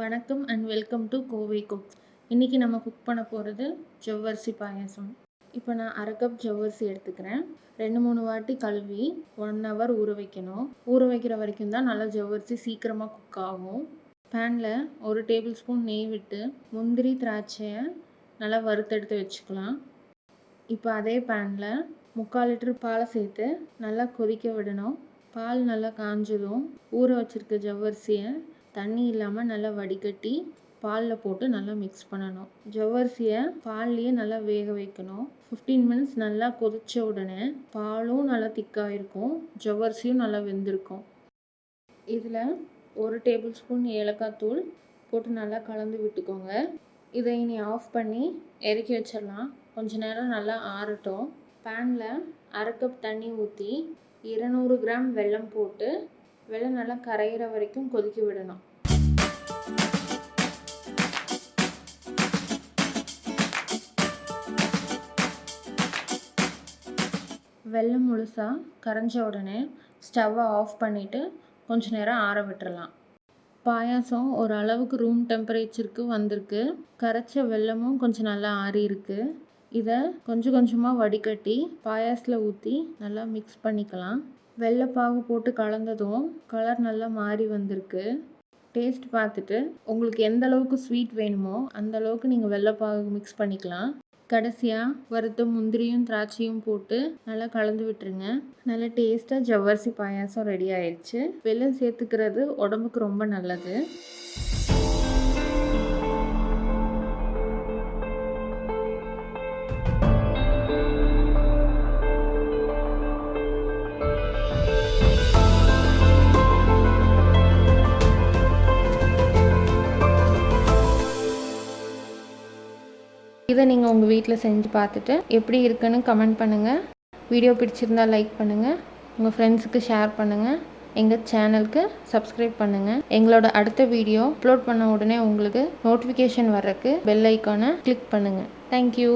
வணக்கம் and welcome to Kovai cook இன்றைக்கி நம்ம குக் பண்ண போகிறது ஜவ்வரிசி பாயாசம். இப்போ நான் அரை கப் ஜவ்வரிசி எடுத்துக்கிறேன். ரெண்டு மூணு வாட்டி கழுவி ஒன் ஹவர் ஊற வைக்கணும். ஊற வைக்கிற வரைக்கும் தான் நல்லா ஜவ்வரிசி சீக்கிரமாக குக் ஆகும். பேனில் ஒரு டேபிள் ஸ்பூன் நெய் விட்டு முந்திரி திராட்சையை நல்லா வறுத்தெடுத்து வச்சுக்கலாம். இப்போ அதே பேனில் முக்கால் லிட்டர் பாலை சேர்த்து நல்லா கொதிக்க விடணும். பால் நல்லா காஞ்சதும் ஊற வச்சுருக்க ஜவ்வரிசியை தண்ணி இல்லாமல் நல்லா வடிகட்டி பாலில் போட்டு நல்லா மிக்ஸ் பண்ணணும். ஜவ்வரிசியை பால்லையே நல்லா வேக வைக்கணும். ஃபிஃப்டீன் மினிட்ஸ் நல்லா கொதித்த உடனே பாலும் நல்லா திக்காக இருக்கும். ஜவ்வரிசியும் நல்லா வெந்திருக்கும். இதில் ஒரு டேபிள் ஸ்பூன் ஏலக்காய் தூள் போட்டு நல்லா கலந்து விட்டுக்கோங்க. இதை இனி ஆஃப் பண்ணி இறக்கி வச்சிடலாம். கொஞ்ச நேரம் நல்லா ஆறட்டும். பேனில் அரை கப் தண்ணி ஊற்றி இருநூறு கிராம் வெல்லம் போட்டு வெள்ளம் நல்லா கரையிற வரைக்கும் கொதிக்க விடணும். வெள்ளம் முழுசாக கரைஞ்ச உடனே ஸ்டவ்வை ஆஃப் பண்ணிவிட்டு கொஞ்ச நேரம் ஆற விட்டுறலாம். பாயாசம் ஒரு அளவுக்கு ரூம் டெம்பரேச்சருக்கு வந்திருக்கு. கரைச்ச வெல்லமும் கொஞ்சம் நல்லா ஆறி இருக்கு. இதை கொஞ்சம் கொஞ்சமாக வடிகட்டி பாயாசத்தில் ஊற்றி நல்லா மிக்ஸ் பண்ணிக்கலாம். வெள்ளைப்பாகு போட்டு கலந்ததும் கலர் நல்லா மாறி வந்திருக்கு. டேஸ்ட் பார்த்துட்டு உங்களுக்கு எந்த அளவுக்கு ஸ்வீட் வேணுமோ அந்த அளவுக்கு நீங்கள் வெள்ளைப்பாகு மிக்ஸ் பண்ணிக்கலாம். கடைசியாக வறுத்த முந்திரியும் திராட்சையும் போட்டு நல்லா கலந்து விட்டுருங்க. நல்லா டேஸ்ட்டாக ஜவ்வரிசி பாயாசம் ரெடி ஆயிடுச்சு. வெள்ளம் சேர்த்துக்கிறது உடம்புக்கு ரொம்ப நல்லது. இதை நீங்கள் உங்கள் வீட்டில் செஞ்சு பார்த்துட்டு எப்படி இருக்குன்னு கமெண்ட் பண்ணுங்கள் வீடியோ பிடிச்சிருந்தா லைக் பண்ணுங்கள் உங்கள் ஃப்ரெண்ட்ஸுக்கு ஷேர் பண்ணுங்கள் எங்கள் சேனலுக்கு சப்ஸ்கிரைப் பண்ணுங்கள் எங்களோட அடுத்த வீடியோ அப்லோட் பண்ண உடனே உங்களுக்கு நோட்டிஃபிகேஷன் வர்றதுக்கு பெல் ஐக்கானை கிளிக் பண்ணுங்கள் தேங்க்யூ